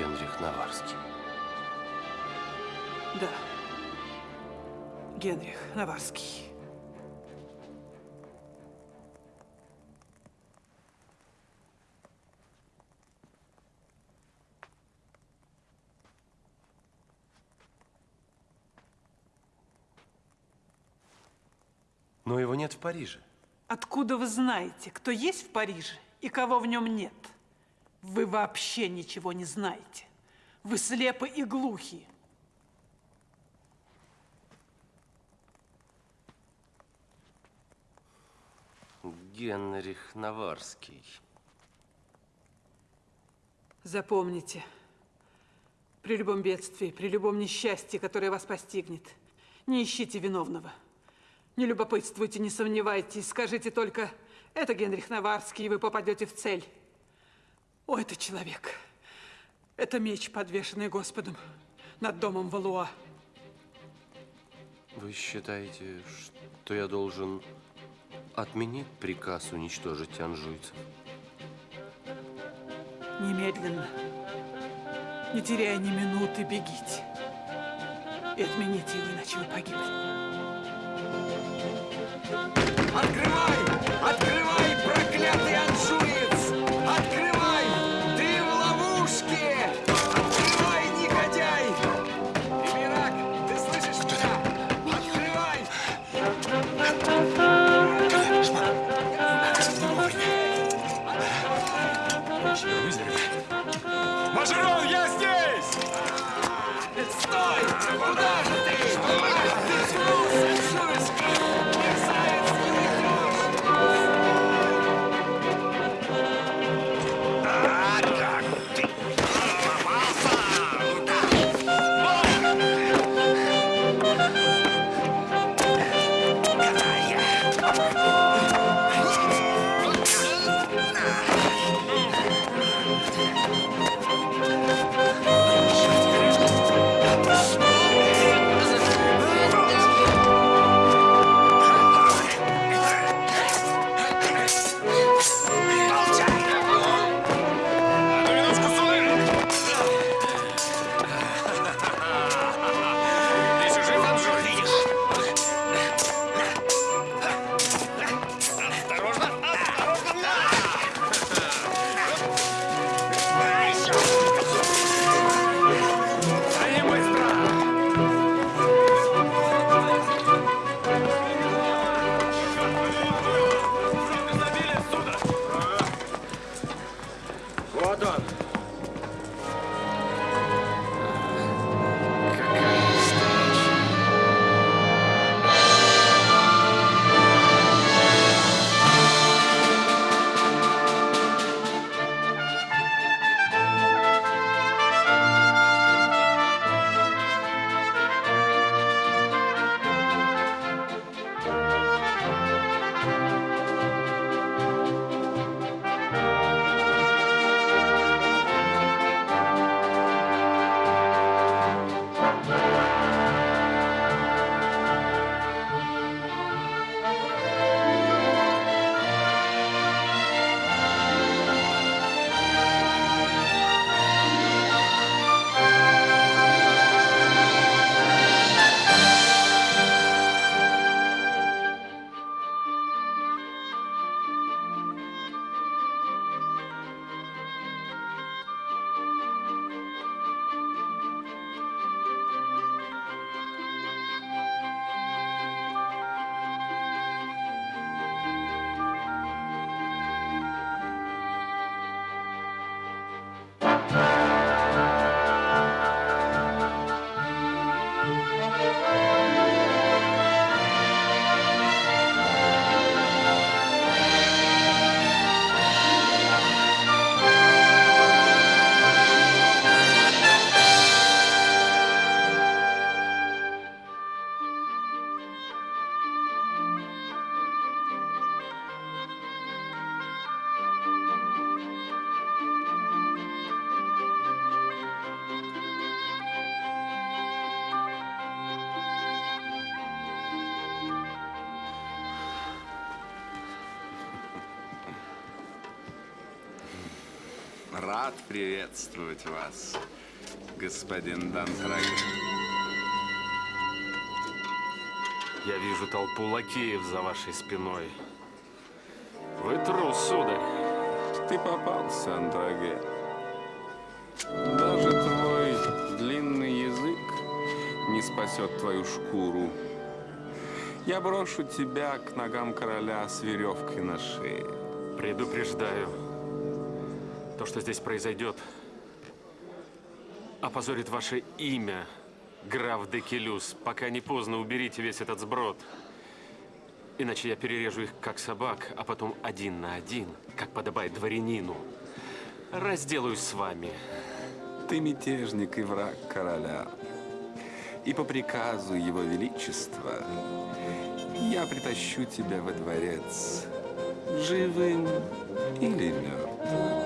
Генрих Наварский. Да. Генрих Наварский. Но его нет в Париже. Откуда вы знаете, кто есть в Париже и кого в нем нет? Вы вообще ничего не знаете. Вы слепы и глухи. Генрих Наварский. Запомните, при любом бедствии, при любом несчастье, которое вас постигнет, не ищите виновного. Не любопытствуйте, не сомневайтесь, скажите только, это Генрих Наварский, и вы попадете в цель. О, это человек. Это меч, подвешенный Господом над домом Валуа. Вы считаете, что я должен отменить приказ уничтожить анжуйцев? Немедленно, не теряя ни минуты, бегите. И отмените его, иначе вы погибли. done. Приветствовать вас, господин Дантраге. Я вижу толпу лакеев за вашей спиной. Вы трус, сударь. Ты попался, Андраге. Даже твой длинный язык не спасет твою шкуру. Я брошу тебя к ногам короля с веревкой на шее. Предупреждаю. То, что здесь произойдет, опозорит ваше имя, граф Декелюс. Пока не поздно, уберите весь этот сброд. Иначе я перережу их, как собак, а потом один на один, как подобает дворянину. Разделаюсь с вами. Ты мятежник и враг короля. И по приказу его величества я притащу тебя во дворец живым или мертвым.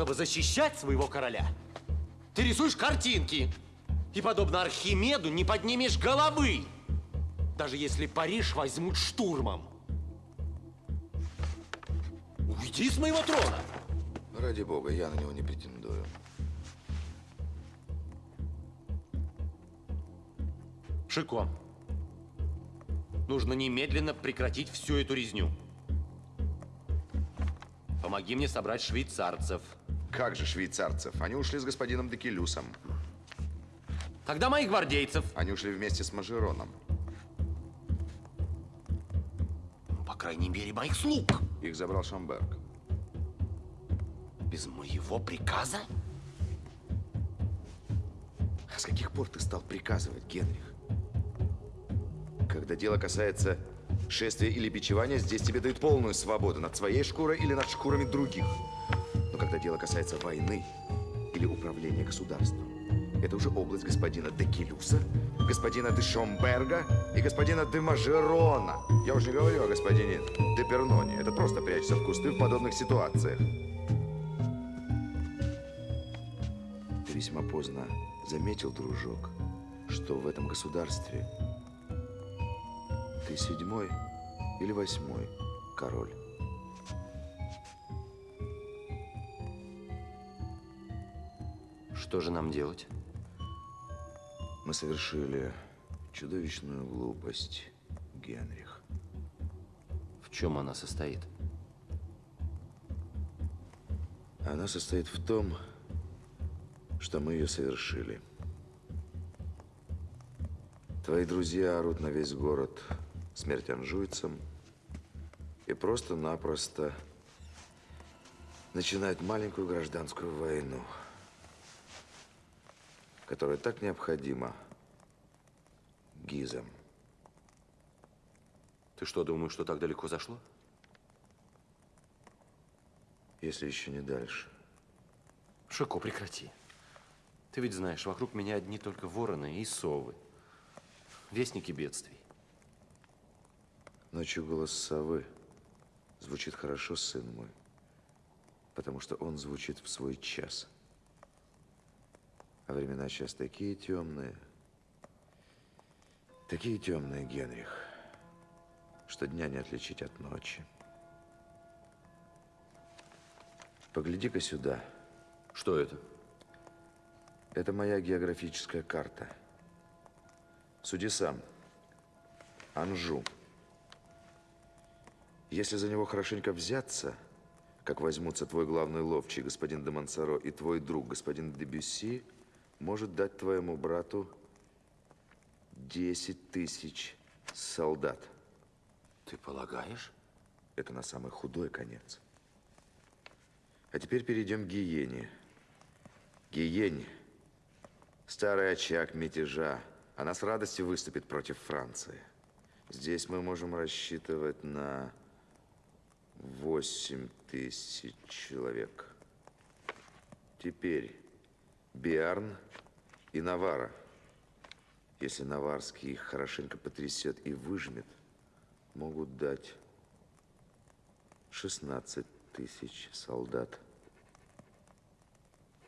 Чтобы защищать своего короля, ты рисуешь картинки. И, подобно Архимеду, не поднимешь головы, даже если Париж возьмут штурмом. Уйди с моего трона! Ради бога, я на него не претендую. Шико, нужно немедленно прекратить всю эту резню. Помоги мне собрать швейцарцев. Как же швейцарцев? Они ушли с господином Декелюсом. Тогда моих гвардейцев. Они ушли вместе с Мажероном. По крайней мере, моих слуг. Их забрал Шамберг. Без моего приказа? А с каких пор ты стал приказывать, Генрих? Когда дело касается шествия или бичевания, здесь тебе дают полную свободу над своей шкурой или над шкурами других. Но когда дело касается войны или управления государством, это уже область господина де Келюса, господина де Шомберга и господина де Мажерона. Я уже не говорю о господине де Перноне. Это просто прячется в кусты в подобных ситуациях. Ты весьма поздно заметил, дружок, что в этом государстве ты седьмой или восьмой король. Что же нам делать? Мы совершили чудовищную глупость, Генрих. В чем она состоит? Она состоит в том, что мы ее совершили. Твои друзья орут на весь город смерть анжуйцам и просто-напросто начинают маленькую гражданскую войну, которая так необходима гизам. Ты что, думаешь, что так далеко зашло? Если еще не дальше. Шико, прекрати. Ты ведь знаешь, вокруг меня одни только вороны и совы. Вестники бедствий. Ночью голос совы звучит хорошо, сын мой, потому что он звучит в свой час. А времена сейчас такие темные, такие темные, Генрих, что дня не отличить от ночи. Погляди-ка сюда. Что это? Это моя географическая карта. Суди сам. Анжу. Если за него хорошенько взяться, как возьмутся твой главный ловчий, господин де Монсоро, и твой друг, господин де Бюсси, может дать твоему брату 10 тысяч солдат. Ты полагаешь? Это на самый худой конец. А теперь перейдем к Гиене. Гиене. Старый очаг мятежа. Она с радостью выступит против Франции. Здесь мы можем рассчитывать на 8 тысяч человек. Теперь Биарн и Навара. Если Наварский их хорошенько потрясет и выжмет, могут дать 16 тысяч солдат.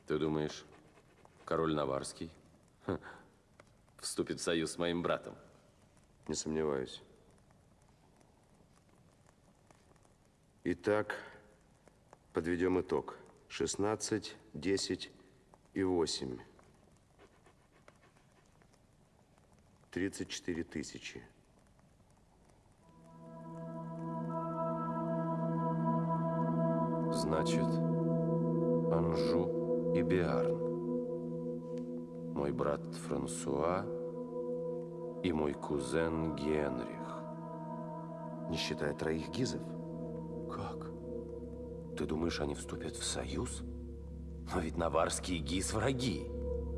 Ты думаешь, король Наварский ха, вступит в союз с моим братом? Не сомневаюсь. Итак, подведем итог. 16, 10 и 8. 34 тысячи. Значит, Анжу и Биарн. Мой брат Франсуа и мой кузен Генрих. Не считая троих гизов. Как? Ты думаешь, они вступят в союз? Но ведь наварские гиз враги.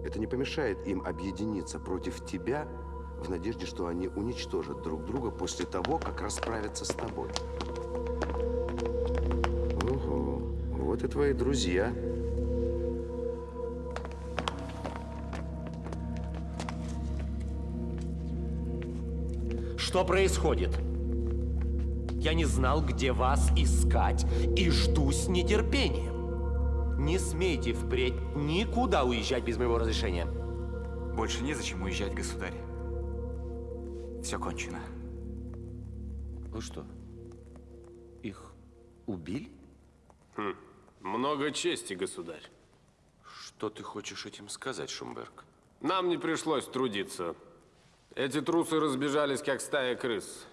Это не помешает им объединиться против тебя в надежде, что они уничтожат друг друга после того, как расправятся с тобой. Ого, вот и твои друзья. Что происходит? Я не знал, где вас искать, и жду с нетерпением. Не смейте впредь никуда уезжать без моего разрешения. Больше незачем уезжать, государь. Все кончено. Вы что, их убили? Много чести, государь. Что ты хочешь этим сказать, Шумберг? Нам не пришлось трудиться. Эти трусы разбежались, как стая крыс.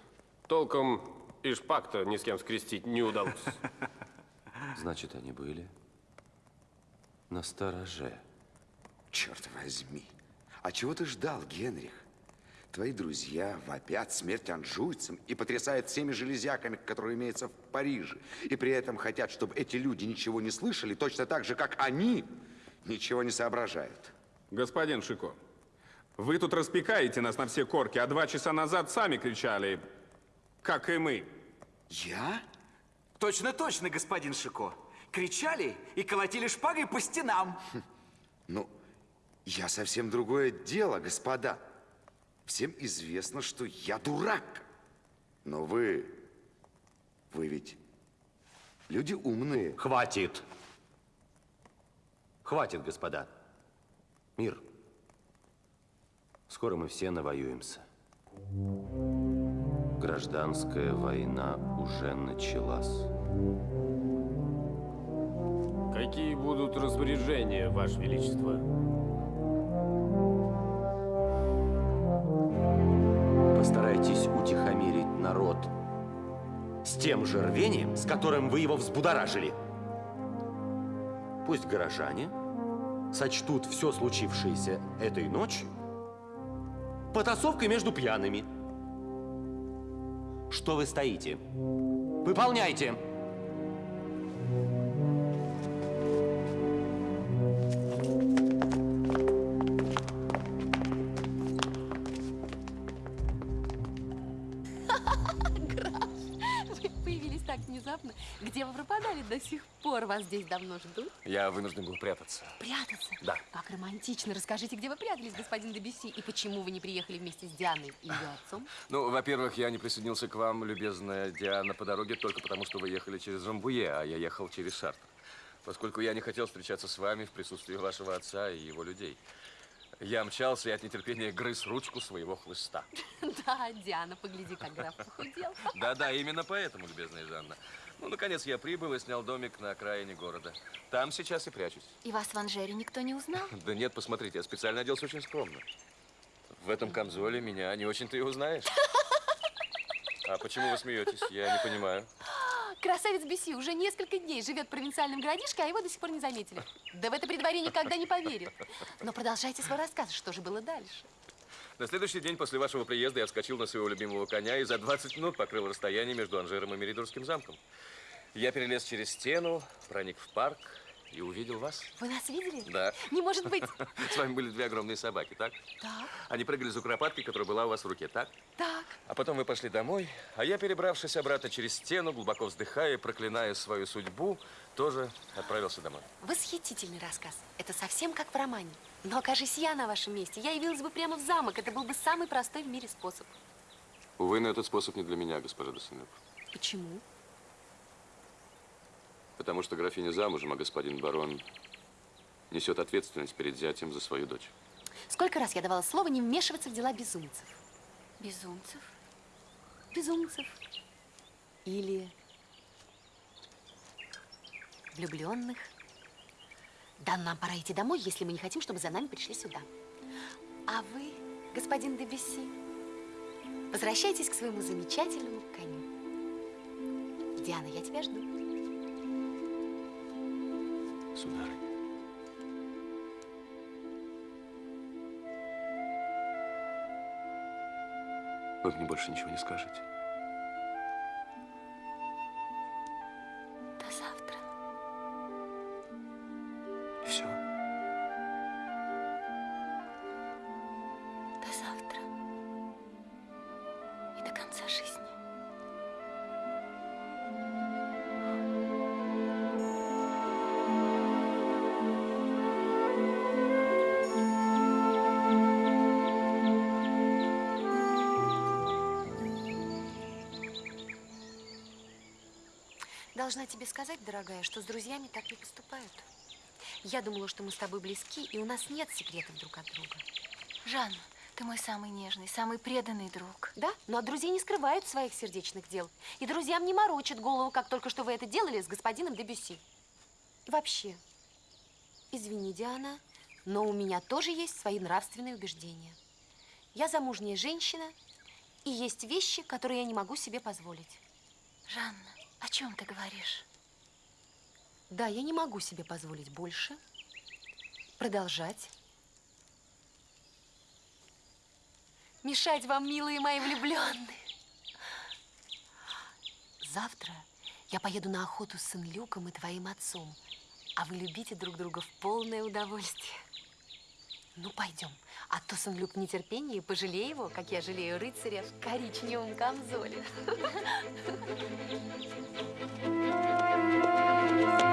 Толком и шпак-то ни с кем скрестить не удалось. Значит, они были на стороже. Черт возьми. А чего ты ждал, Генрих? Твои друзья вопят смерть анжуйцам и потрясают всеми железяками, которые имеются в Париже. И при этом хотят, чтобы эти люди ничего не слышали, точно так же, как они ничего не соображают. Господин Шико, вы тут распекаете нас на все корки, а два часа назад сами кричали, как и мы. Я? Точно, точно, господин Шико. Кричали и колотили шпагой по стенам. Ну, я совсем другое дело, господа. Всем известно, что я дурак. Но вы... Вы ведь люди умные. Хватит. Хватит, господа. Мир. Скоро мы все навоюемся. Гражданская война уже началась. Какие будут распоряжения, Ваше Величество? Постарайтесь утихомирить народ с тем же рвением, с которым вы его взбудоражили. Пусть горожане сочтут все случившееся этой ночью потасовкой между пьяными. Что вы стоите? Выполняйте! Так внезапно. Где вы пропадали до сих пор? Вас здесь давно ждут. Я вынужден был прятаться. Прятаться? Да. Как романтично. Расскажите, где вы прятались, господин Дебюсси, и почему вы не приехали вместе с Дианой и ее отцом? Ну, во-первых, я не присоединился к вам, любезная Диана, по дороге только потому, что вы ехали через Жамбуе, а я ехал через Шартр. Поскольку я не хотел встречаться с вами в присутствии вашего отца и его людей. Я мчался и от нетерпения грыз ручку своего хлыста. Да, Диана, погляди, как граф похудел. Да-да, именно поэтому, любезная Жанна. Ну, наконец, я прибыл и снял домик на окраине города. Там сейчас и прячусь. И вас в Анжере никто не узнал? Да нет, посмотрите, я специально оделся очень скромно. В этом камзоле меня не очень-то и узнаешь. А почему вы смеетесь? Я не понимаю. Красавец Беси уже несколько дней живет в провинциальном городишке, а его до сих пор не заметили. Да в это при дворе никогда не поверят. Но продолжайте свой рассказ, что же было дальше? На следующий день после вашего приезда я вскочил на своего любимого коня и за 20 минут покрыл расстояние между Анжером и Меридорским замком. Я перелез через стену, проник в парк и увидел вас. Вы нас видели? Да. Не может быть. С вами были две огромные собаки, так? Так, Они прыгали за куропаткой, которая была у вас в руке, так? так. А потом вы пошли домой, а я, перебравшись обратно через стену, глубоко вздыхая проклиная свою судьбу, тоже отправился домой. Восхитительный рассказ. Это совсем как в романе. Но окажись я на вашем месте, я явилась бы прямо в замок. Это был бы самый простой в мире способ. Увы, но этот способ не для меня, госпожа Досынев. Почему? Потому что графиня замужем, а господин барон несет ответственность перед зятем за свою дочь. Сколько раз я давала слово не вмешиваться в дела безумцев? Безумцев? Безумцев. Или влюбленных. Да, нам пора идти домой, если мы не хотим, чтобы за нами пришли сюда. А вы, господин Дебюсси, возвращайтесь к своему замечательному коню. Диана, я тебя жду. Сударыня. Вы мне больше ничего не скажете? Должна тебе сказать, дорогая, что с друзьями так не поступают. Я думала, что мы с тобой близки, и у нас нет секретов друг от друга. Жанна, ты мой самый нежный, самый преданный друг. Да, но от друзей не скрывают своих сердечных дел. И друзьям не морочат голову, как только что вы это делали с господином Дебюсси. И вообще, извини, Диана, но у меня тоже есть свои нравственные убеждения. Я замужняя женщина, и есть вещи, которые я не могу себе позволить. Жанна, о чем ты говоришь? Да, я не могу себе позволить больше продолжать мешать вам, милые мои влюбленные. Завтра я поеду на охоту с Сен-Люком и твоим отцом, а вы любите друг друга в полное удовольствие. Ну, пойдем, а то Сен-Люк в нетерпении, пожалей его, как я жалею рыцаря в коричневом камзоле.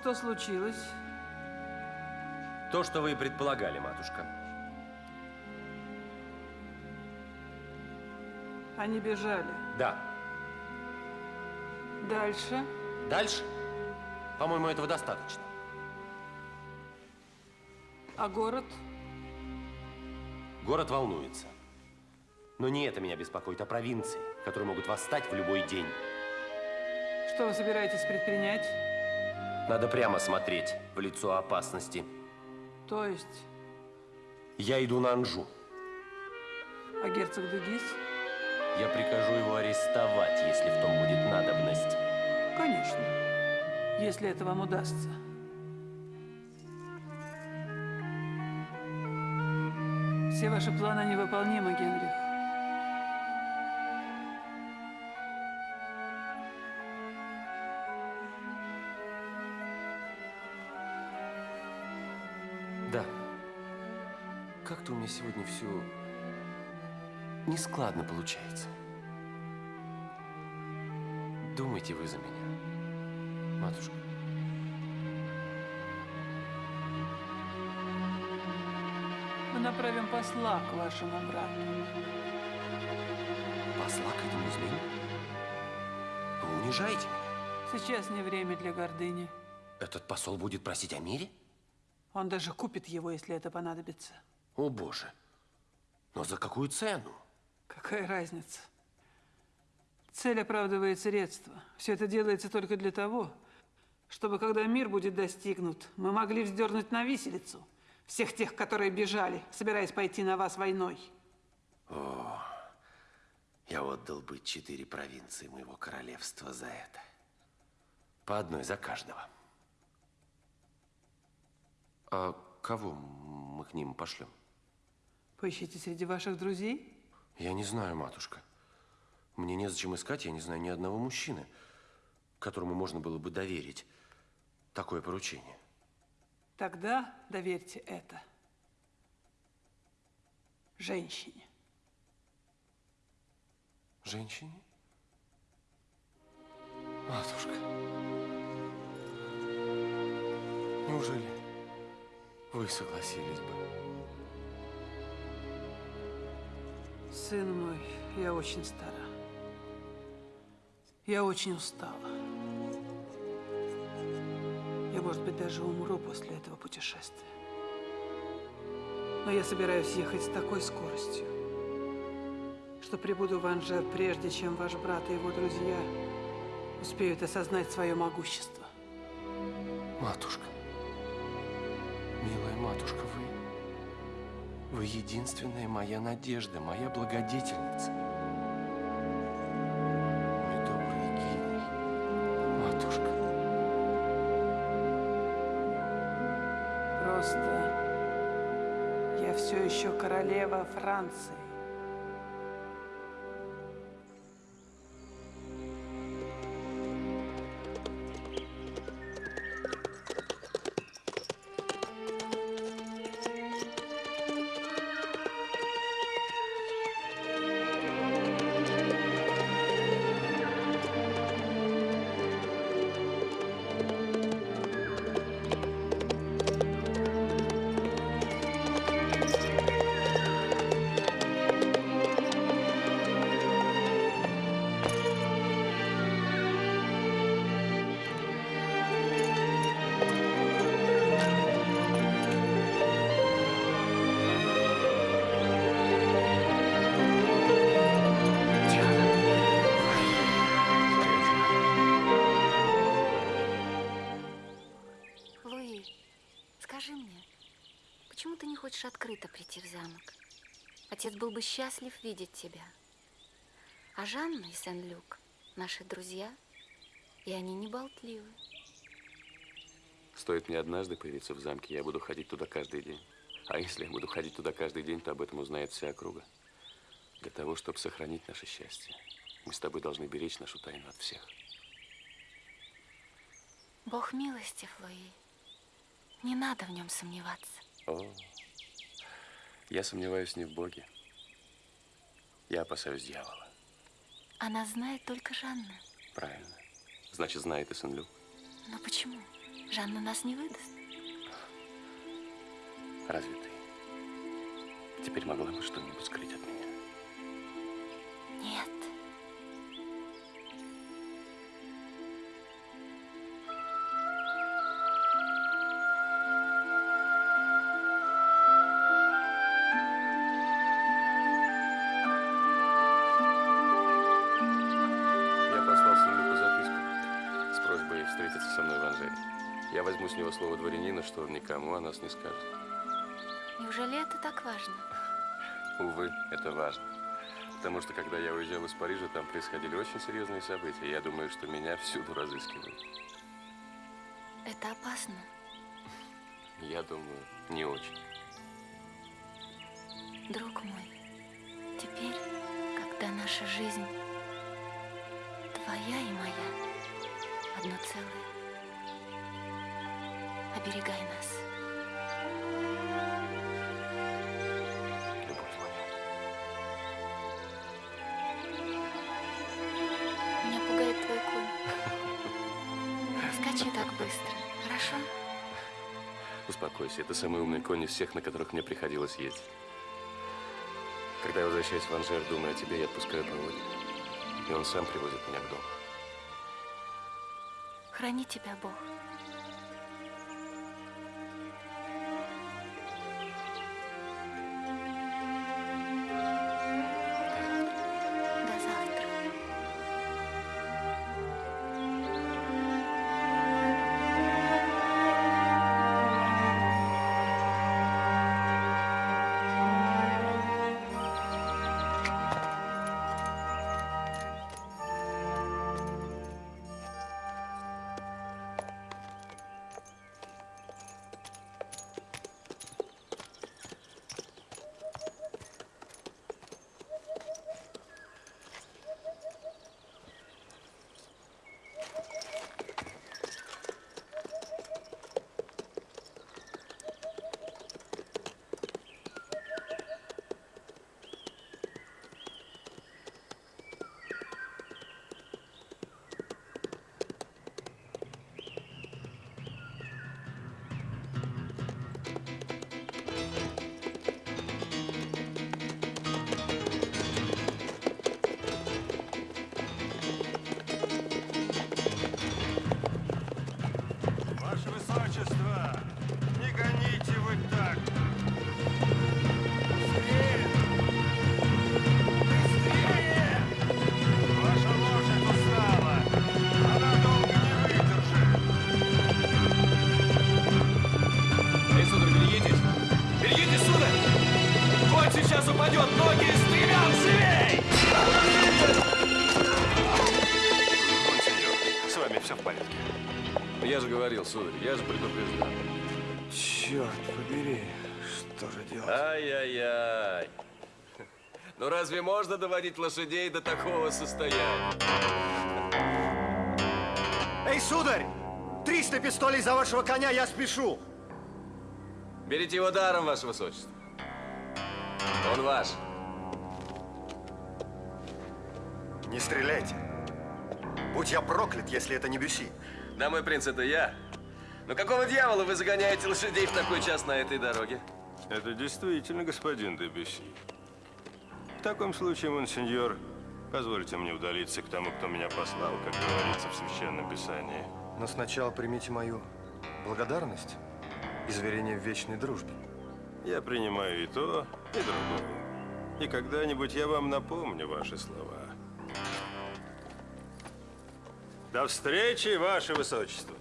что случилось? То, что вы и предполагали, матушка. Они бежали. Да. Дальше? Дальше? По-моему, этого достаточно. А город? Город волнуется. Но не это меня беспокоит, а провинции, которые могут восстать в любой день. Что вы собираетесь предпринять? Надо прямо смотреть в лицо опасности. То есть, Я иду на Анжу. а герцог Дугис? Я прикажу его арестовать, если в том будет надобность. Конечно, если это вам удастся. Все ваши планы невыполнимы, Генрих. Сегодня все нескладно получается. Думайте вы за меня, матушка. Мы направим посла к вашему брату. Посла к этому змею? Вы унижаете меня? Сейчас не время для гордыни. Этот посол будет просить о мире? Он даже купит его, если это понадобится. О, Боже. Но за какую цену? Какая разница? Цель оправдывает средства. Все это делается только для того, чтобы, когда мир будет достигнут, мы могли вздернуть на виселицу всех тех, которые бежали, собираясь пойти на вас войной. О, я отдал бы четыре провинции моего королевства за это. По одной за каждого. А кого мы к ним пошлем? Поищите среди ваших друзей. Я не знаю, матушка. Мне незачем искать, я не знаю ни одного мужчины, которому можно было бы доверить такое поручение. Тогда доверьте это женщине. Женщине? Матушка, неужели вы согласились бы? Сын мой, я очень стара. Я очень устала. Я, может быть, даже умру после этого путешествия. Но я собираюсь ехать с такой скоростью, что прибуду в Анжер, прежде чем ваш брат и его друзья успеют осознать свое могущество. Матушка, милая матушка, вы... Вы единственная моя надежда, моя благодетельница. Мой добрый гений, матушка. Просто я все еще королева Франции. Отец был бы счастлив видеть тебя. А Жанна и Сен-Люк наши друзья, и они не болтливы. Стоит мне однажды появиться в замке, я буду ходить туда каждый день. А если я буду ходить туда каждый день, то об этом узнает вся округа. Для того, чтобы сохранить наше счастье, мы с тобой должны беречь нашу тайну от всех. Бог милостив, Луи. Не надо в нем сомневаться. О, я сомневаюсь не в Боге. Я опасаюсь дьявола. Она знает только Жанна. Правильно. Значит, знает и Сен-Люк. Но почему? Жанна нас не выдаст. Разве ты теперь могла бы что-нибудь скрыть от меня? Что никому о нас не скажет. Неужели это так важно? Увы, это важно. Потому что, когда я уезжал из Парижа, там происходили очень серьезные события. Я думаю, что меня всюду разыскивают. Это опасно. Я думаю, не очень. Друг мой, теперь, когда наша жизнь твоя и моя, одно целое, оберегай нас. Любовь моя. Меня пугает твой конь. Не скачи так быстро, хорошо? Успокойся, это самый умный конь из всех, на которых мне приходилось ездить. Когда я возвращаюсь в Анжер, думаю о тебе, я отпускаю поводья. И он сам привозит меня к дому. Храни тебя Бог. Я же говорил, сударь, я же предупреждал. Черт побери, что же делать? Ай-яй-яй. Ну разве можно доводить лошадей до такого состояния? Эй, сударь! 300 пистолей за вашего коня, я спешу! Берите его даром, ваше высочество. Он ваш. Не стреляйте. Будь я проклят, если это не Бюси. Да, мой принц, это я. Но какого дьявола вы загоняете лошадей в такой час на этой дороге? Это действительно господин Дебюсси. В таком случае, монсеньор, позвольте мне удалиться к тому, кто меня послал, как говорится в Священном Писании. Но сначала примите мою благодарность и заверение в вечной дружбе. Я принимаю и то, и другое. И когда-нибудь я вам напомню ваши слова. До встречи, ваше высочество.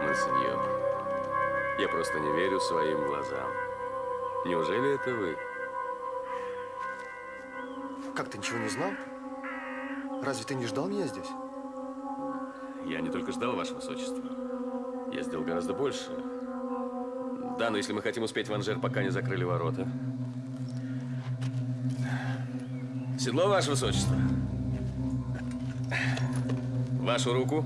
Монсеньор, я просто не верю своим глазам. Неужели это вы? Как, ты ничего не знал? Разве ты не ждал меня здесь? Я не только ждал, ваше высочество. Я сделал гораздо больше. Да, но если мы хотим успеть в Анжер, пока не закрыли ворота. Седло, ваше высочество. Вашу руку.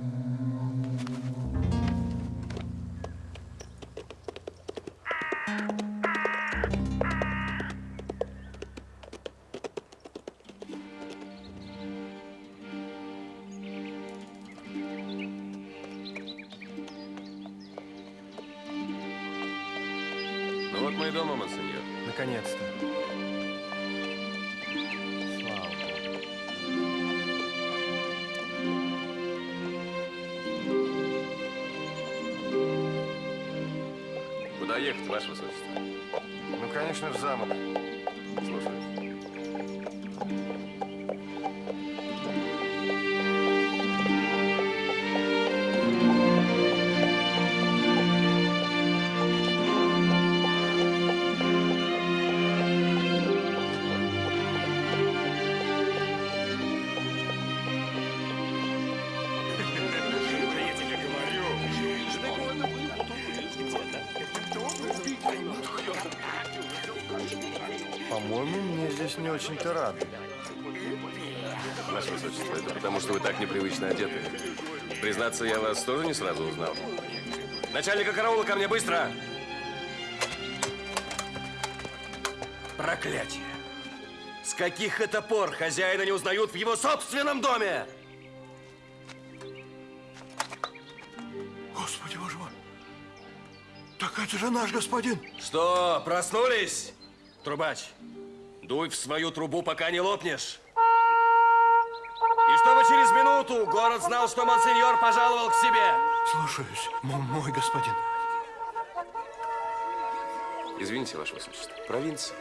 Мне здесь не очень-то рады. Ваше Высочество, это потому, что вы так непривычно одеты. Признаться, я вас тоже не сразу узнал. Начальника караула ко мне, быстро! Проклятие! С каких это пор хозяина не узнают в его собственном доме? Господи, боже мой! Так это же наш господин! Что, проснулись? Трубач, дуй в свою трубу, пока не лопнешь. И чтобы через минуту город знал, что монсеньор пожаловал к себе. Слушаюсь, мой господин. Извините, Ваше Высочество. Провинция.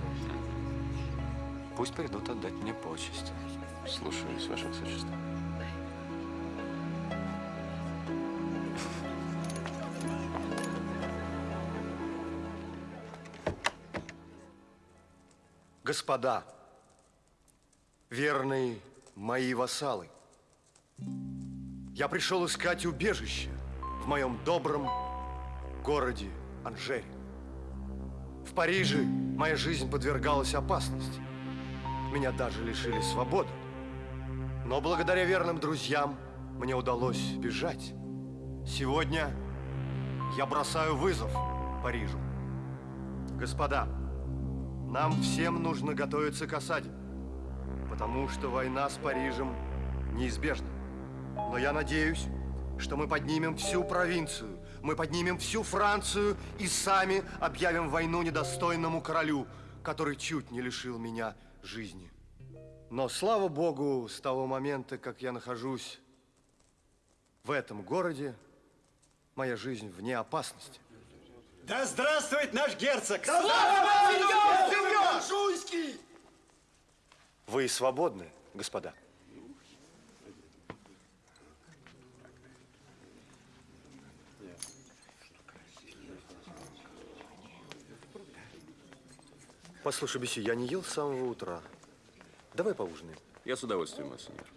Провинции. Пусть придут отдать мне почесть. Слушаюсь, Ваше Высочество. Господа, верные мои вассалы, я пришел искать убежище в моем добром городе Анжере. Париже моя жизнь подвергалась опасности. Меня даже лишили свободы. Но благодаря верным друзьям мне удалось бежать. Сегодня я бросаю вызов Парижу. Господа, нам всем нужно готовиться к осаде, потому что война с Парижем неизбежна. Но я надеюсь, что мы поднимем всю провинцию, мы поднимем всю Францию и сами объявим войну недостойному королю, который чуть не лишил меня жизни. Но, слава богу, с того момента, как я нахожусь в этом городе, моя жизнь вне опасности. Да здравствует наш герцог! Вы свободны, господа. Послушай, Беси, я не ел с самого утра. Давай поужинаем. Я с удовольствием, монсеньор. Поговорим?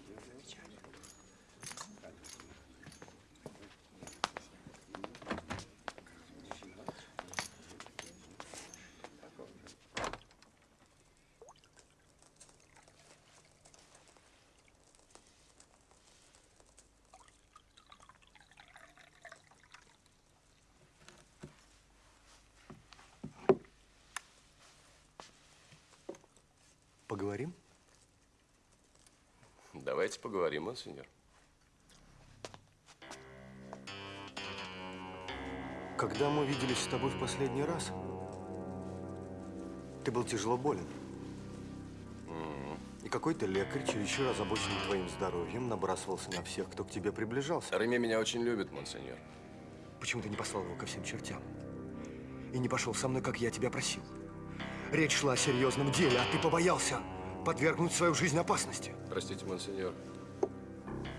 Давайте поговорим, монсеньор. Когда мы виделись с тобой в последний раз, ты был тяжело болен. И какой-то лекарь, чересчур озабоченный твоим здоровьем, набрасывался на всех, кто к тебе приближался. Реме меня очень любит, монсеньор. Почему ты не послал его ко всем чертям? И не пошел со мной, как я тебя просил? Речь шла о серьезном деле, а ты побоялся подвергнуть свою жизнь опасности. Простите, монсеньор.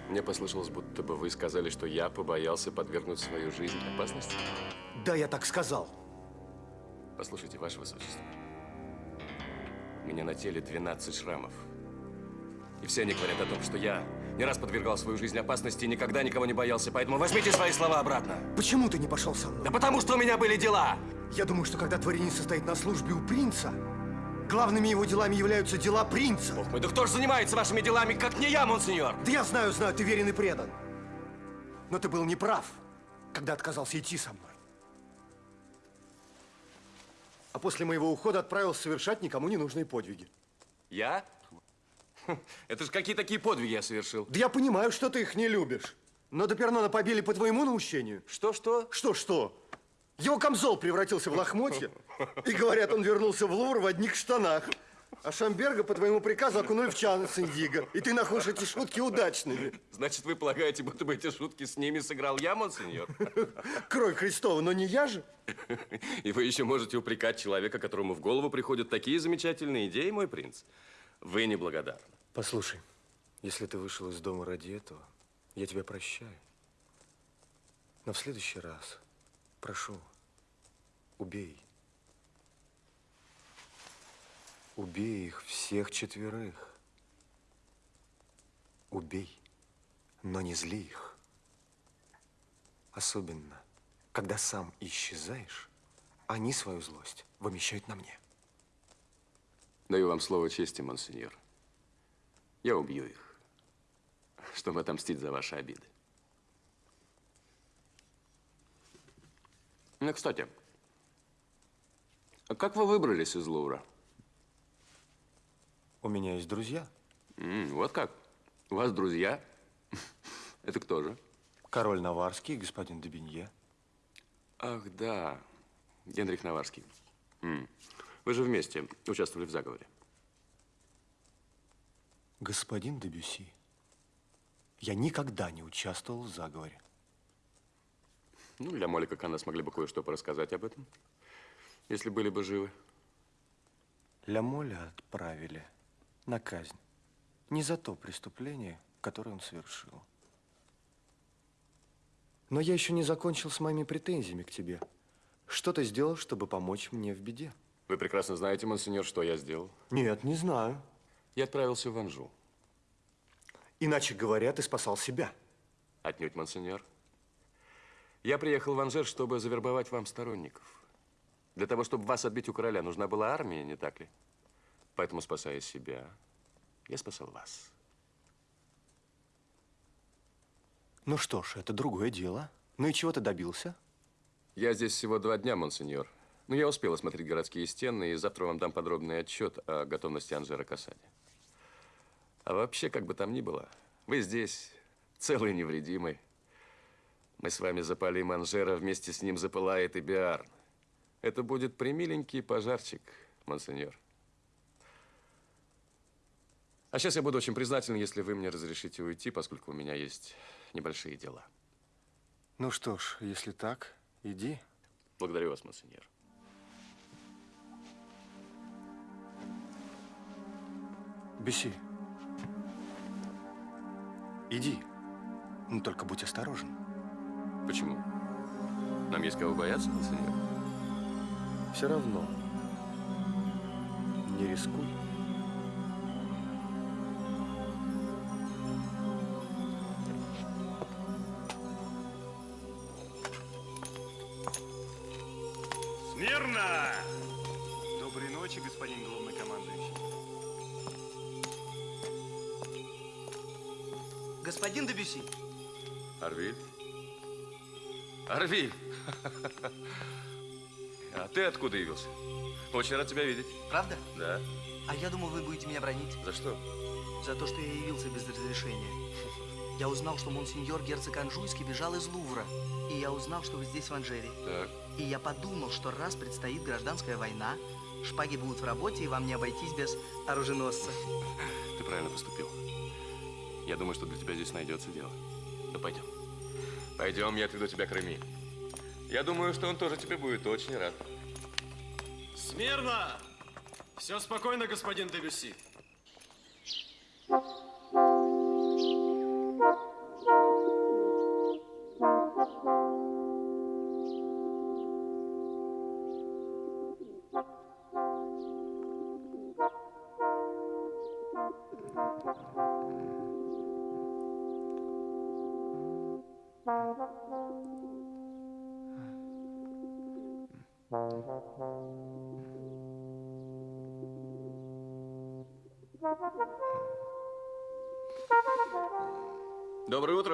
Мне послышалось, будто бы вы сказали, что я побоялся подвергнуть свою жизнь опасности. Да, я так сказал. Послушайте, Ваше Высочество. У меня на теле 12 шрамов. И все они говорят о том, что я не раз подвергал свою жизнь опасности и никогда никого не боялся. Поэтому возьмите свои слова обратно. Почему ты не пошел со мной? Да потому что у меня были дела. Я думаю, что когда дворянин состоит на службе у принца, главными его делами являются дела принца. Бог мой, да кто же занимается вашими делами, как не я, монсеньор? Да я знаю, знаю, ты верен и предан. Но ты был неправ, когда отказался идти со мной. А после моего ухода отправился совершать никому не нужные подвиги. Я? Хм, Это же какие такие подвиги я совершил? Да я понимаю, что ты их не любишь. Но Допернона побили по твоему наущению. Что-что? Что-что? Его камзол превратился в лохмотье. И говорят, он вернулся в Лувр в одних штанах. А Шамберга по твоему приказу окунули в чан с индиго. И ты находишь эти шутки удачными. Значит, вы полагаете, будто бы эти шутки с ними сыграл я, монсеньор? Кровь Христова, но не я же. И вы еще можете упрекать человека, которому в голову приходят такие замечательные идеи, мой принц. Вы неблагодарны. Послушай, если ты вышел из дома ради этого, я тебя прощаю. Но в следующий раз, прошу, убей. Убей их всех четверых. Убей, но не зли их. Особенно, когда сам исчезаешь, они свою злость вымещают на мне. Даю вам слово чести, монсеньор. Я убью их, чтобы отомстить за ваши обиды. Ну, кстати, а как вы выбрались из Лувра? У меня есть друзья. М, вот как? У вас друзья? Это кто же? Король Наварский господин Дебинье. Ах, да. Генрих Наварский. М. Вы же вместе участвовали в заговоре. Господин Дебюси, я никогда не участвовал в заговоре. Ну, для Молика Кана смогли бы кое-что порассказать об этом, если были бы живы. Ля отправили на казнь. Не за то преступление, которое он совершил. Но я еще не закончил с моими претензиями к тебе. Что ты сделал, чтобы помочь мне в беде? Вы прекрасно знаете, монсеньор, что я сделал. Нет, не знаю. Я отправился в Анжу. Иначе говоря, ты спасал себя. Отнюдь, монсеньор. Я приехал в Анжер, чтобы завербовать вам сторонников. Для того, чтобы вас отбить у короля, нужна была армия, не так ли? Поэтому, спасая себя, я спасал вас. Ну что ж, это другое дело. Ну и чего ты добился? Я здесь всего два дня, монсеньор. Но я успел осмотреть городские стены, и завтра вам дам подробный отчет о готовности Анжера к осаде. А вообще, как бы там ни было, вы здесь, целый невредимый. Мы с вами запалим Анжера, вместе с ним запылает и Биарн. Это будет примиленький пожарчик, монсеньор. А сейчас я буду очень признателен, если вы мне разрешите уйти, поскольку у меня есть небольшие дела. Ну что ж, если так, иди. Благодарю вас, монсеньор. Беси. Иди. Но только будь осторожен. Почему? Нам есть кого бояться, монсеньор? Все равно. Не рискуй. Дебюси, Арвиль? Арвиль! А ты откуда явился? Очень рад тебя видеть. правда? Да. А я думал, вы будете меня бронить. За что? За то, что я явился без разрешения. Я узнал, что монсеньор герцог Анжуйский бежал из Лувра. И я узнал, что вы здесь, в Анжере. Так. И я подумал, что раз предстоит гражданская война, шпаги будут в работе, и вам не обойтись без оруженосца. Ты правильно поступил. Я думаю, что для тебя здесь найдется дело. Ну, пойдем. Пойдем, я отведу тебя к Реми. Я думаю, что он тоже тебе будет очень рад. Смирно! Все спокойно, господин Дебюси. Доброе утро,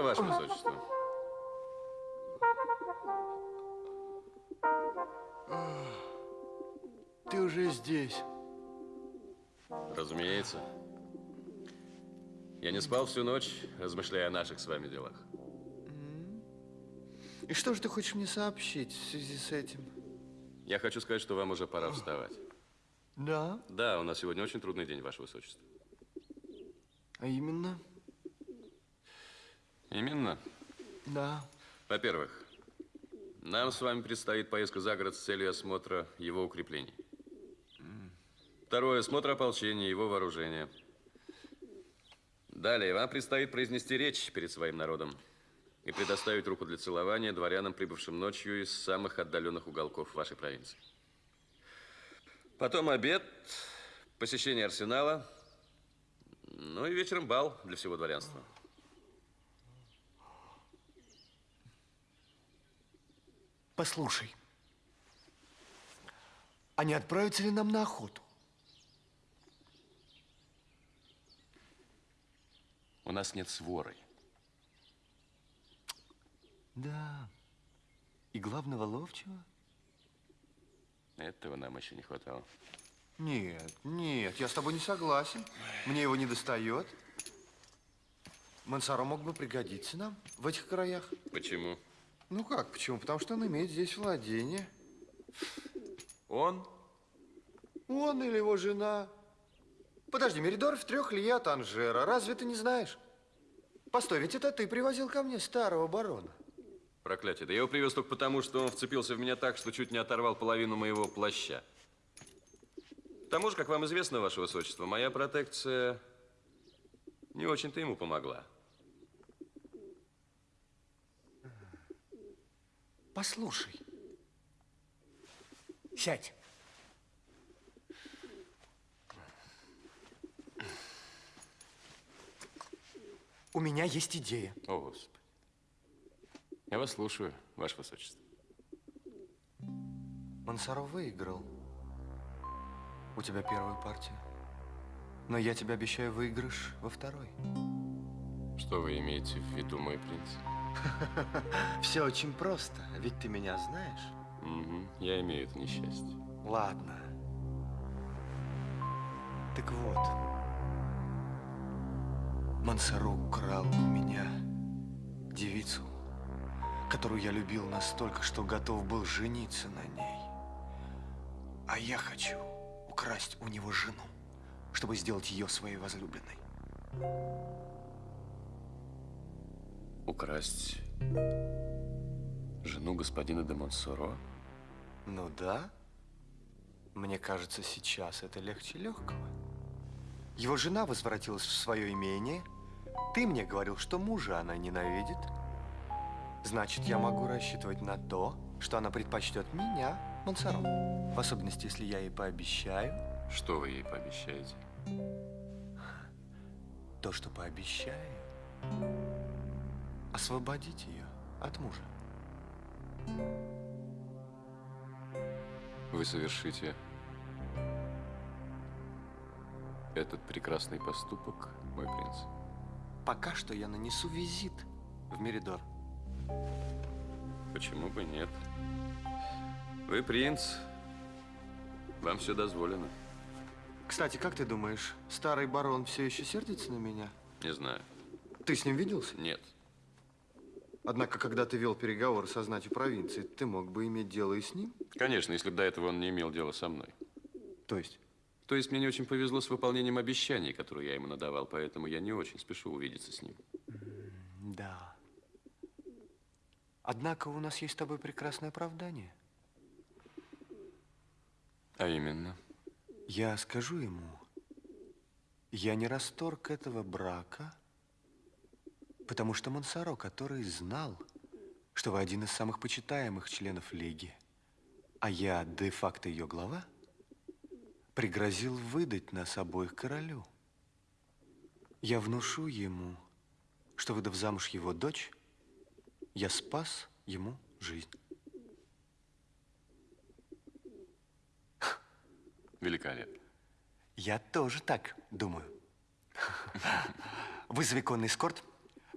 Ваше Высочество. Ты уже здесь. Разумеется. Я не спал всю ночь, размышляя о наших с вами делах. И что же ты хочешь мне сообщить в связи с этим? Я хочу сказать, что вам уже пора вставать. Да? Да, у нас сегодня очень трудный день, Ваше Высочество. А именно? Именно. Да. Во-первых, нам с вами предстоит поездка за город с целью осмотра его укреплений. Второе, осмотр ополчения, его вооружения. Далее, вам предстоит произнести речь перед своим народом и предоставить руку для целования дворянам, прибывшим ночью из самых отдаленных уголков вашей провинции. Потом обед, посещение арсенала, ну и вечером бал для всего дворянства. Послушай, а не отправиться ли нам на охоту? У нас нет своры. Да. И главного ловчего? Этого нам еще не хватало. Нет, нет, я с тобой не согласен. Мне его не достает. Мансаро мог бы пригодиться нам в этих краях. Почему? Ну как, почему? Потому что он имеет здесь владение. Он? Он или его жена. Подожди, Меридор в трех ли от Анжера. Разве ты не знаешь? Постой, ведь это ты привозил ко мне старого барона. Проклятие. Да я его привез только потому, что он вцепился в меня так, что чуть не оторвал половину моего плаща. К тому же, как вам известно, Ваше Высочество, моя протекция не очень-то ему помогла. Послушай. Сядь. У меня есть идея. О, Господи. Я вас слушаю, Ваше Высочество. Мансаро выиграл. У тебя первая партия. Но я тебе обещаю выигрыш во второй. Что вы имеете в виду, мой принц? Все очень просто, ведь ты меня знаешь. Угу, я имею это несчастье. Ладно. Так вот, Мансаро украл у меня девицу, которую я любил настолько, что готов был жениться на ней. А я хочу украсть у него жену, чтобы сделать ее своей возлюбленной. Украсть жену господина де Монсоро? Ну да. Мне кажется, сейчас это легче легкого. Его жена возвратилась в свое имение. Ты мне говорил, что мужа она ненавидит. Значит, я могу рассчитывать на то, что она предпочтет меня, Монсоро. В особенности, если я ей пообещаю. Что вы ей пообещаете? То, что пообещаю. Освободить ее от мужа. Вы совершите этот прекрасный поступок, мой принц? Пока что я нанесу визит в Меридор. Почему бы нет? Вы принц, вам все дозволено. Кстати, как ты думаешь, старый барон все еще сердится на меня? Не знаю. Ты с ним виделся? Нет. Однако, когда ты вел переговоры со знатью провинции, ты мог бы иметь дело и с ним? Конечно, если бы до этого он не имел дела со мной. То есть? То есть мне не очень повезло с выполнением обещаний, которые я ему надавал, поэтому я не очень спешу увидеться с ним. Да. Однако у нас есть с тобой прекрасное оправдание. А именно? Я скажу ему, я не расторг этого брака, потому что Монсоро, который знал, что вы один из самых почитаемых членов Лиги, а я де-факто ее глава, пригрозил выдать нас обоих королю. Я внушу ему, что, выдав замуж его дочь, я спас ему жизнь. Великолепно. Я тоже так думаю. Вызови конный эскорт.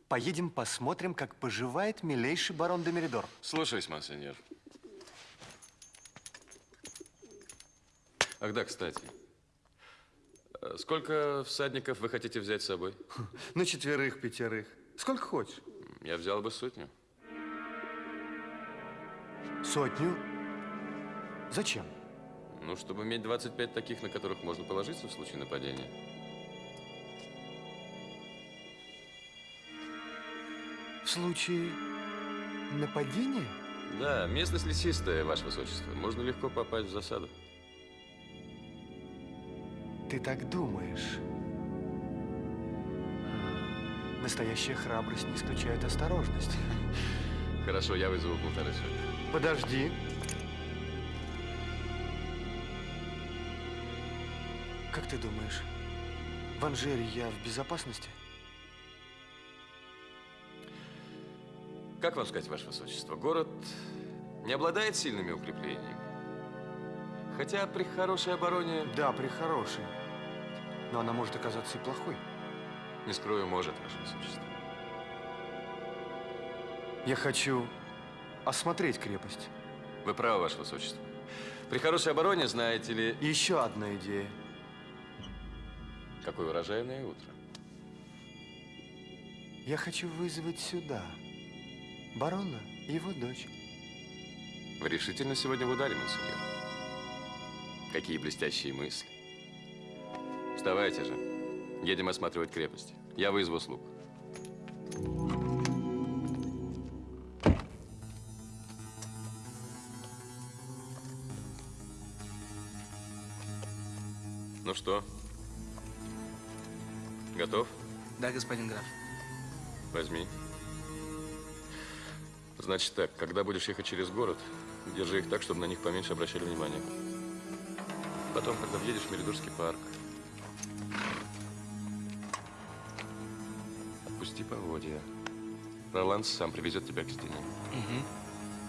Поедем посмотрим, как поживает милейший барон де Меридор. Слушаюсь, монсеньор. Ах да, кстати. Э, Сколько всадников вы хотите взять с собой? На четверых, пятерых. Сколько хочешь. Я взял бы сотню. Сотню? Зачем? Ну, чтобы иметь 25 таких, на которых можно положиться в случае нападения. В случае нападения? Да, местность лесистая, Ваше Высочество. Можно легко попасть в засаду. Ты так думаешь? Настоящая храбрость не исключает осторожность. Хорошо, я вызову полторы сотни. Подожди. Как ты думаешь, в Анжере я в безопасности? Как вам сказать, Ваше Высочество, город не обладает сильными укреплениями. Хотя при хорошей обороне... Да, при хорошей. Но она может оказаться и плохой. Не скрою, может, Ваше Высочество. Я хочу осмотреть крепость. Вы правы, Ваше Высочество. При хорошей обороне, знаете ли... Еще одна идея. Какое урожайное утро. Я хочу вызвать сюда барона и его дочь. Вы решительно сегодня в ударе, монсеньор. Какие блестящие мысли. Вставайте же. Едем осматривать крепость. Я вызову слуг. Ну что? Готов? Да, господин граф. Возьми. Значит так, когда будешь ехать через город, держи их так, чтобы на них поменьше обращали внимание. Потом, когда въедешь в Меридорский парк, отпусти поводья. Роланд сам привезет тебя к стене.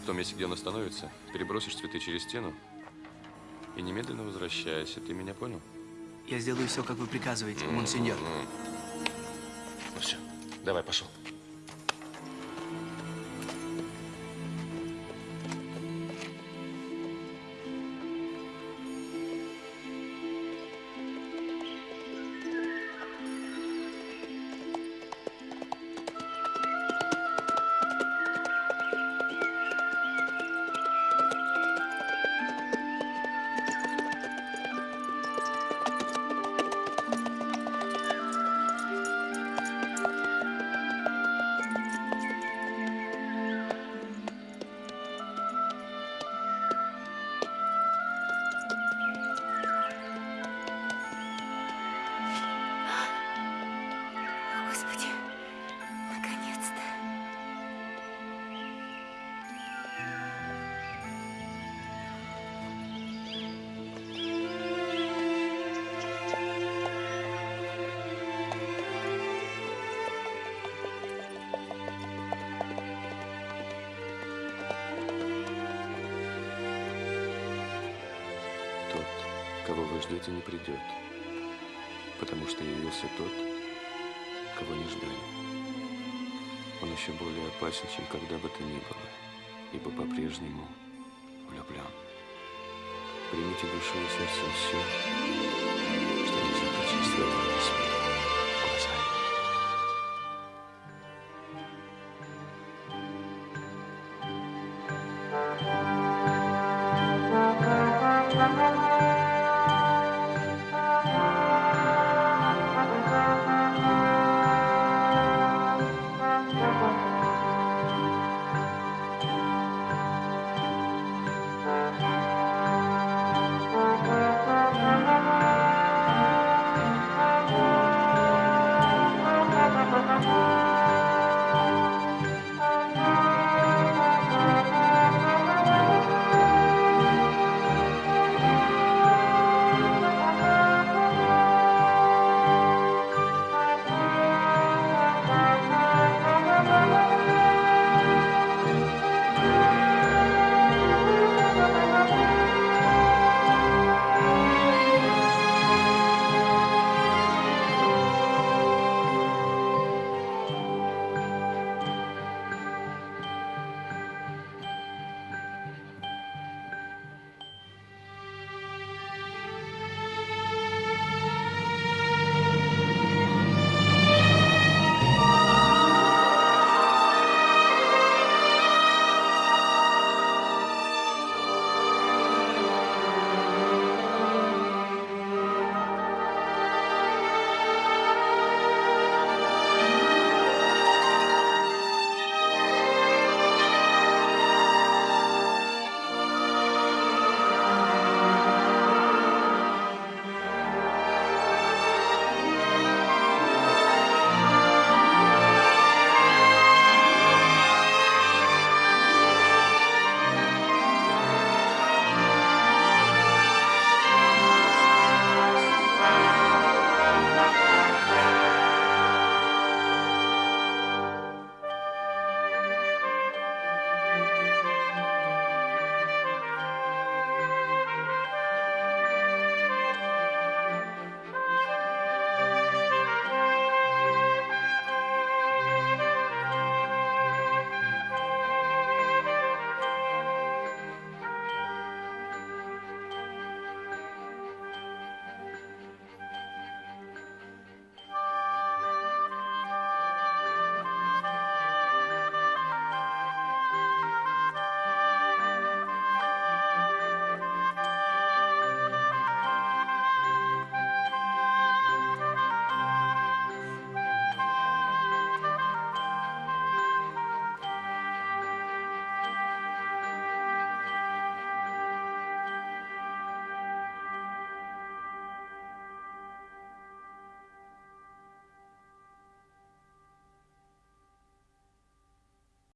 В том месте, где он остановится, перебросишь цветы через стену и немедленно возвращайся. Ты меня понял? Я сделаю все, как вы приказываете, монсеньор. М-м-м. Ну все, давай, пошел. Когда бы то ни было, ибо по-прежнему влюблен. Примите душой и сердцем все, что нельзя прочесть в этом письме.